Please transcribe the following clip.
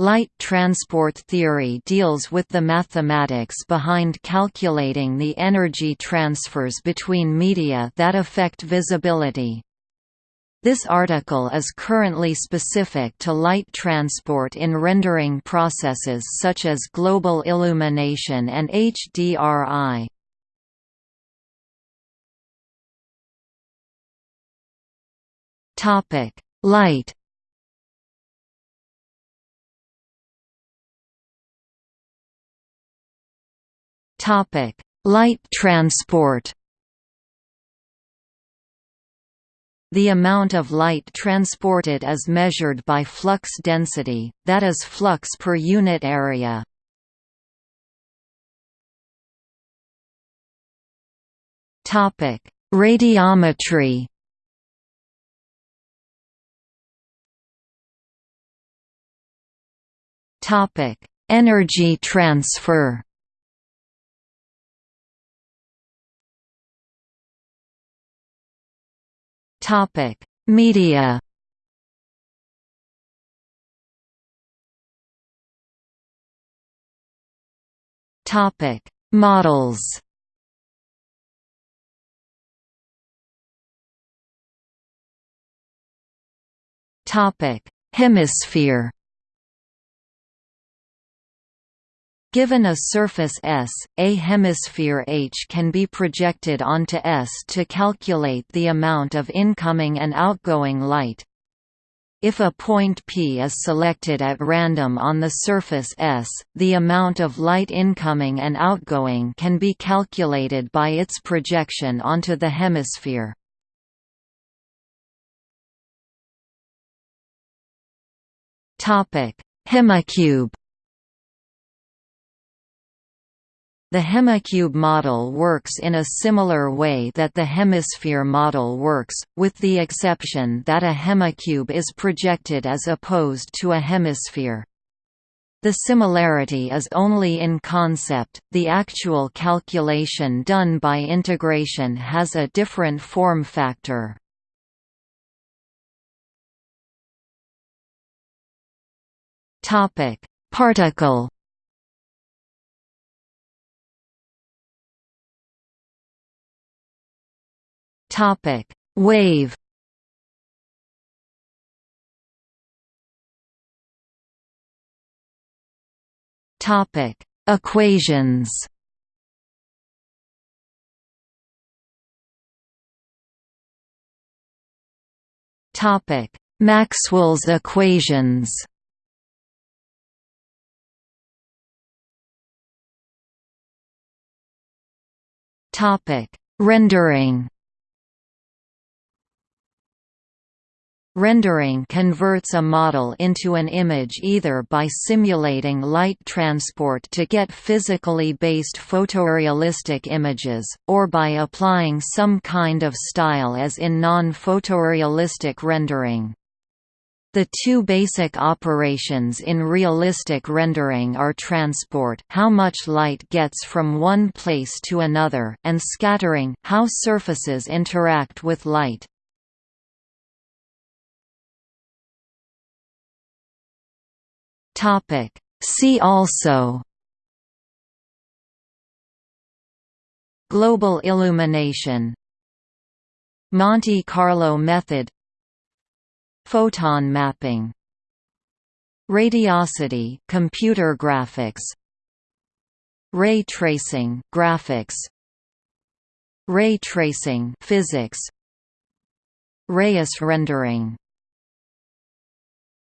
Light transport theory deals with the mathematics behind calculating the energy transfers between media that affect visibility. This article is currently specific to light transport in rendering processes such as global illumination and HDRI. Light Topic: Light transport. The amount of light transported is measured by flux density, that is flux per unit area. Topic: Radiometry. Topic: Energy transfer. Topic: Media. Topic: Models. Topic: Hemisphere. Given a surface S, a hemisphere H can be projected onto S to calculate the amount of incoming and outgoing light. If a point P is selected at random on the surface S, the amount of light incoming and outgoing can be calculated by its projection onto the hemisphere. Hemicube The hemicube model works in a similar way that the hemisphere model works, with the exception that a hemicube is projected as opposed to a hemisphere. The similarity is only in concept, the actual calculation done by integration has a different form factor. Particle Topic: Wave. Topic: Equations. Topic: Maxwell's equations. Topic: Rendering. Rendering converts a model into an image either by simulating light transport to get physically based photorealistic images, or by applying some kind of style as in non-photorealistic rendering. The two basic operations in realistic rendering are transport how much light gets from one place to another and scattering how surfaces interact with light. Topic. See also Global illumination Monte Carlo method Photon mapping Radiosity computer graphics Ray tracing graphics Ray tracing physics Reyes rendering